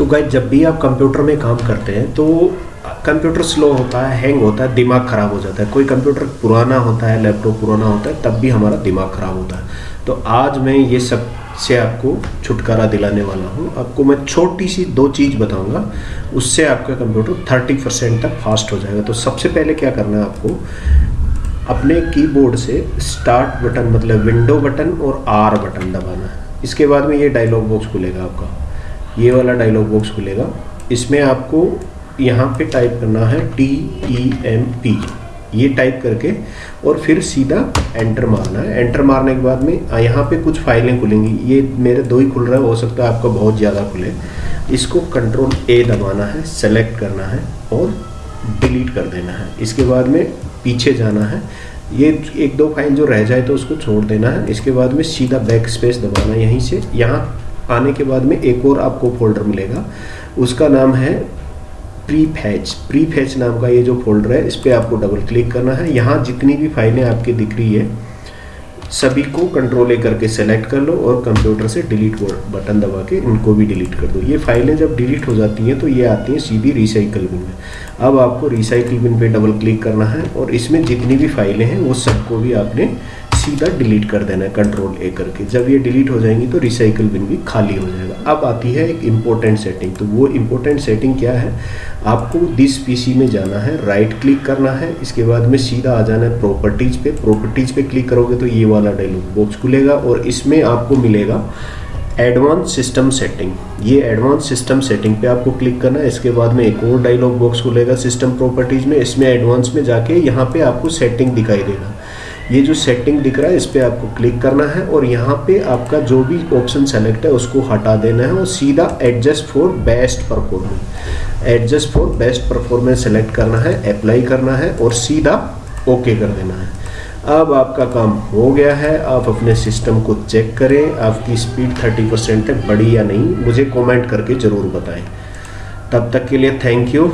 तो गाइज़ जब भी आप कंप्यूटर में काम करते हैं तो कंप्यूटर स्लो होता है हैंग होता है, दिमाग ख़राब हो जाता है। कोई कंप्यूटर पुराना होता है लैपटॉप पुराना होता है, तब भी हमारा दिमाग ख़राब होता है। तो आज मैं ये सबसे आपको छुटकारा दिलाने वाला हूँ। आपको मैं छोटी सी दो चीज़ बताऊँगा, उससे आपका कंप्यूटर थर्टी परसेंट तक फास्ट हो जाएगा। तो सबसे पहले क्या करना है आपको, अपने कीबोर्ड से स्टार्ट बटन मतलब विंडो बटन और आर बटन दबाना है। इसके बाद में ये डायलॉग बॉक्स खुलेगा आपका। ये वाला डायलॉग बॉक्स खुलेगा। इसमें आपको यहाँ पे टाइप करना है टी ई एम पी ये टाइप करके और फिर सीधा एंटर मारना है। एंटर मारने के बाद में यहाँ पे कुछ फाइलें खुलेंगी। ये मेरे दो ही खुल रहा है, हो सकता है आपका बहुत ज़्यादा खुले। इसको कंट्रोल ए दबाना है सेलेक्ट करना है और डिलीट कर देना है। इसके बाद में पीछे जाना है। ये एक दो फ़ाइल जो रह जाए तो उसको छोड़ देना है। इसके बाद में सीधा बैक स्पेस दबाना है, यहीं से। यहाँ आने के बाद में एक और आपको फोल्डर मिलेगा। उसका नाम है प्री फैच प्री फैच नाम का ये जो फोल्डर है, इस पर आपको डबल क्लिक करना है। यहाँ जितनी भी फाइलें आपकी दिख रही है, सभी को कंट्रोल ए करके सेलेक्ट कर लो और कंप्यूटर से डिलीट बटन दबा के इनको भी डिलीट कर दो। ये फाइलें जब डिलीट हो जाती हैं तो ये आती हैं सीधी रिसाइकल बिन में। अब आपको रिसाइकल बिन पे डबल क्लिक करना है और इसमें जितनी भी फाइलें हैं, वो सबको भी आपने सीधा डिलीट कर देना है कंट्रोल ए करके। जब ये डिलीट हो जाएँगी तो रिसाइकल बिन भी खाली हो जाएगा। अब आती है एक इम्पोर्टेंट सेटिंग तो वो इम्पोर्टेंट सेटिंग क्या है? आपको दिस पीसी में जाना है राइट क्लिक करना है, इसके बाद में सीधा आ जाना है प्रॉपर्टीज़ पे। प्रॉपर्टीज़ पे क्लिक करोगे तो ये वाला डायलॉग बॉक्स खुलेगा और इसमें आपको मिलेगा एडवांस सिस्टम सेटिंग ये एडवांस सिस्टम सेटिंग पे आपको क्लिक करना है, इसके बाद में एक और डायलॉग बॉक्स खुलेगा सिस्टम प्रॉपर्टीज़ में। इसमें एडवांस में जाके यहाँ पे आपको सेटिंग दिखाई देगा। ये जो सेटिंग दिख रहा है, इस पर आपको क्लिक करना है और यहाँ पे आपका जो भी ऑप्शन सेलेक्ट है, उसको हटा देना है और सीधा adjust for best performance adjust for best performance select करना है अप्लाई करना है और सीधा ओके कर देना है। अब आपका काम हो गया है, आप अपने सिस्टम को चेक करें, आपकी स्पीड 30 परसेंट है, बढ़ी या नहीं, मुझे कमेंट करके ज़रूर बताएँ। तब तक के लिए थैंक यू